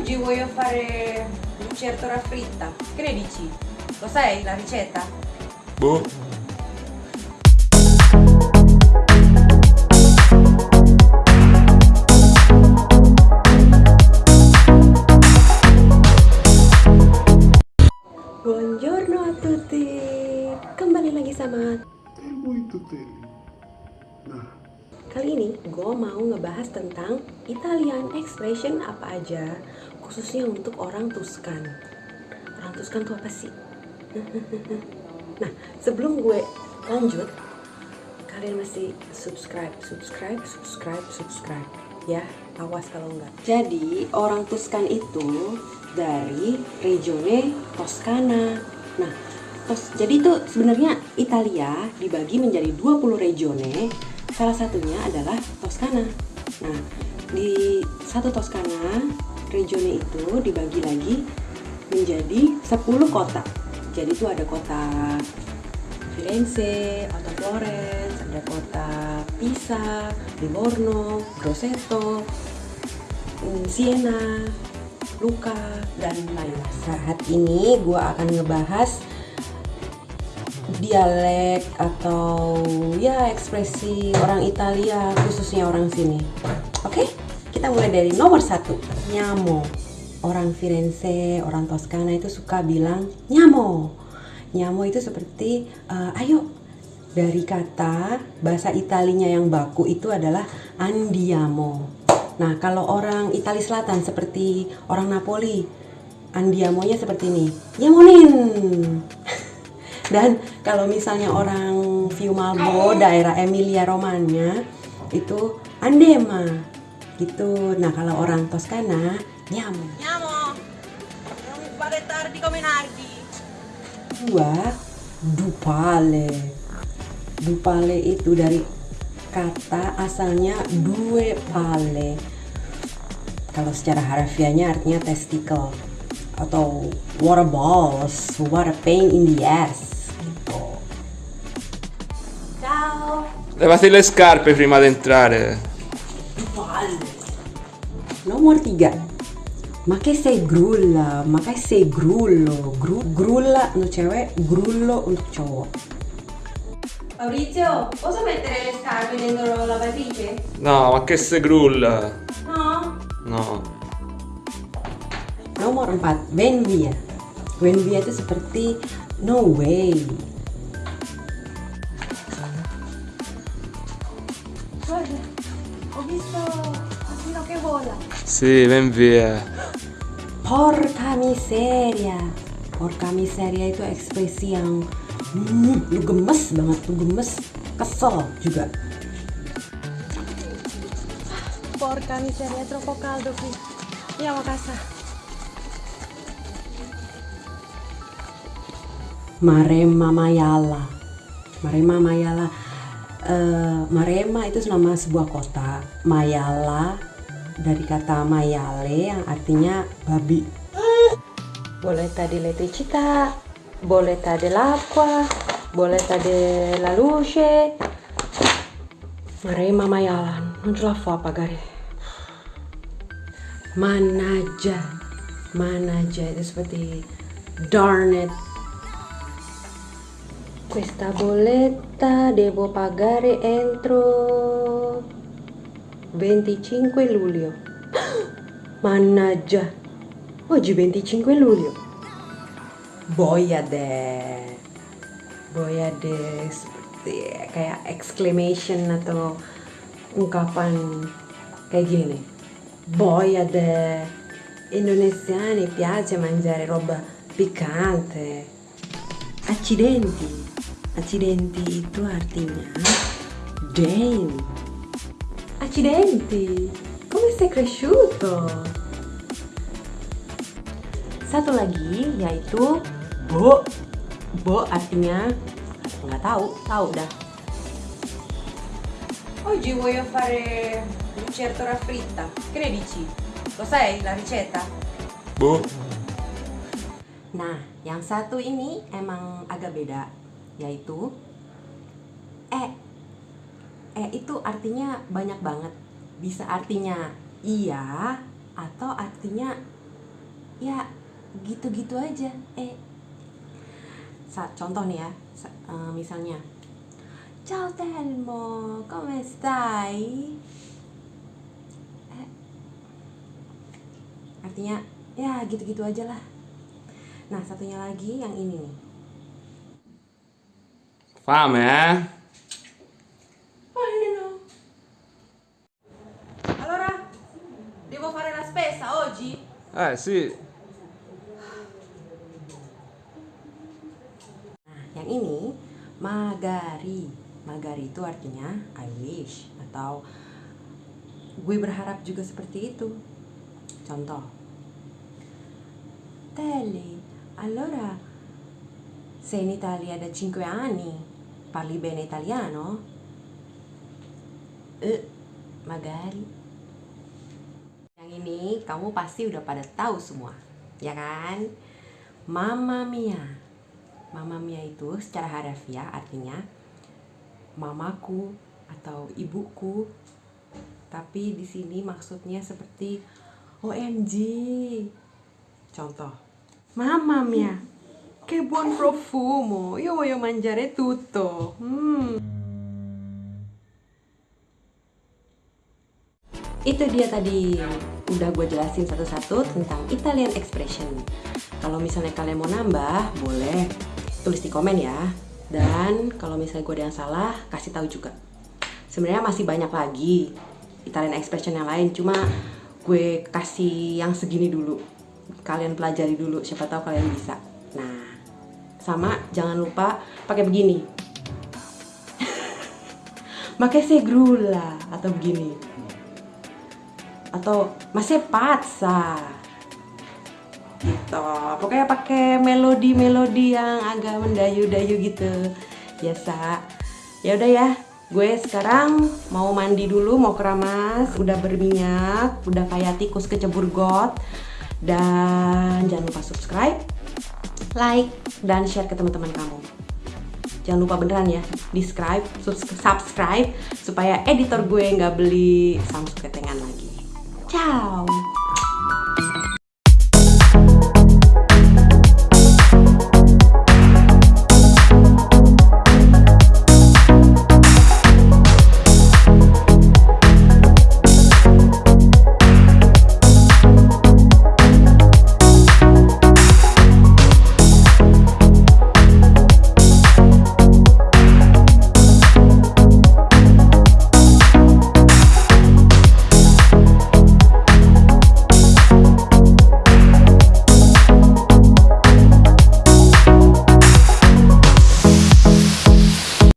Oggi voglio fare lucertola fritta. Che ne dici? Lo sai la ricetta? Boh. Buongiorno a tutti Kembali lagi sama Nah, Kali ini gue mau ngebahas tentang Italian expression apa aja Khususnya untuk orang Tuscan Orang Tuscan tuh apa sih? nah sebelum gue lanjut Kalian mesti subscribe, subscribe, subscribe, subscribe Ya, awas kalau enggak. Jadi orang Tuscan itu dari regione Toscana. Nah, Tos, jadi itu sebenarnya Italia dibagi menjadi 20 regione Salah satunya adalah Toscana. Nah, di satu Toscana, regione itu dibagi lagi menjadi 10 kota. Jadi itu ada kota Firenze, kota Florence, ada kota Pisa, Livorno, Grosseto, Siena, Luca, dan lain-lain. Saat ini gue akan ngebahas dialek atau ya ekspresi orang Italia khususnya orang sini. Oke, kita mulai dari nomor satu, nyamo. Orang Firenze, orang Toskana itu suka bilang nyamo. Nyamo itu seperti eh, ayo dari kata bahasa Italinya yang baku itu adalah andiamo. Nah, kalau orang Italia Selatan seperti orang Napoli, andiamonya seperti ini. Nyamonin. Dan kalau misalnya orang Fiumalbo, daerah Emilia Romagna itu andema gitu. Nah, kalau orang Toskana nyamo. Non fare tardi come Nardi. Dua, dupale. Dupale itu dari kata asalnya due pale. Kalau secara harfiahnya artinya testicle atau water balls, a pain in the ass. Ciao. levati le scarpe prima di entrare. Dupale. Nomor tiga. Ma che sei grulla? Ma che sei grullo? Gru- grulla untuk cewek, grullo untuk cowok. Maurizio, posso mettere le scarpe dentro la lavatrice? No, ma che se grulla? No? No. Nomor 4, when via. When via itu seperti no way. Guarda, ho visto Asino che vola. Sì, ven via. Porca miseria. Porca miseria itu ekspresi yang hmm, lu gemes banget, lu gemes, kesel juga. Porca miseria, è troppo caldo qui. Andiamo a casa. Maremma Mayala. Maremma Mayala. Eh, Maremma itu nama sebuah kota. Mayala dari kata maiale yang artinya babi. Boletta di elettricità, boletta dell'acqua, boletta della luce. Maremma Mayala, non ce la fa a pagare. Mannaggia, mannaggia itu seperti darn it. Questa bolletta devo pagare entro 25 luglio. Mannaggia, oggi 25 luglio. Boya deh. Boya deh seperti kayak exclamation atau ungkapan kayak gini. Boya deh. Indonesiani piace mangiare roba piccante. Accidenti. Accidenti itu artinya Dane. Accidenti. Come sei cresciuto? Satu lagi yaitu bo. Bo artinya nggak tahu, tahu dah. Oggi voglio fare lucertola fritta. Che ne dici? Lo sai la ricetta? Boh. Nah, yang satu ini emang agak beda, yaitu e. E itu artinya banyak banget. Bisa artinya iya atau artinya ya gitu-gitu aja eh saat contoh nih ya sa- eh, misalnya ciao Telmo come stai Eh, artinya ya gitu-gitu aja lah. Nah satunya lagi yang ini nih Ini no allora devo fare la spesa oggi Eh, sì. Nah, yang ini magari. Magari itu artinya I wish atau gue berharap juga seperti itu. Contoh. Telly, allora sei in Italia da 5 anni, parli bene italiano? Eh, magari. Yang ini kamu pasti udah pada tahu semua, ya kan? Mamma mia. Mamma mia itu secara harafiah artinya mamaku atau ibuku. Tapi di sini maksudnya seperti OMG. Contoh. Mamma mia. Che buon profumo. Io voglio mangiare tutto. Hmm. Itu dia tadi udah gue jelasin satu-satu tentang Italian expression. Kalau misalnya kalian mau nambah, boleh tulis di komen ya. Dan kalau misalnya gue ada yang salah, kasih tahu juga. Sebenarnya masih banyak lagi Italian expression yang lain, cuma gue kasih yang segini dulu. Kalian pelajari dulu, siapa tahu kalian bisa. Sama jangan lupa pakai begini. Pakai segrulla atau begini. Atau masih patsa. Gitu. Pokoknya pakai melodi-melodi yang agak mendayu-dayu gitu. Biasa ya udah ya gue sekarang mau mandi dulu mau keramas. Udah berminyak udah kayak tikus kecebur got. Dan jangan lupa subscribe like dan share ke teman-teman kamu. Jangan lupa beneran ya di subscribe subscribe supaya editor gue nggak beli Samsung ketengan lagi. Ciao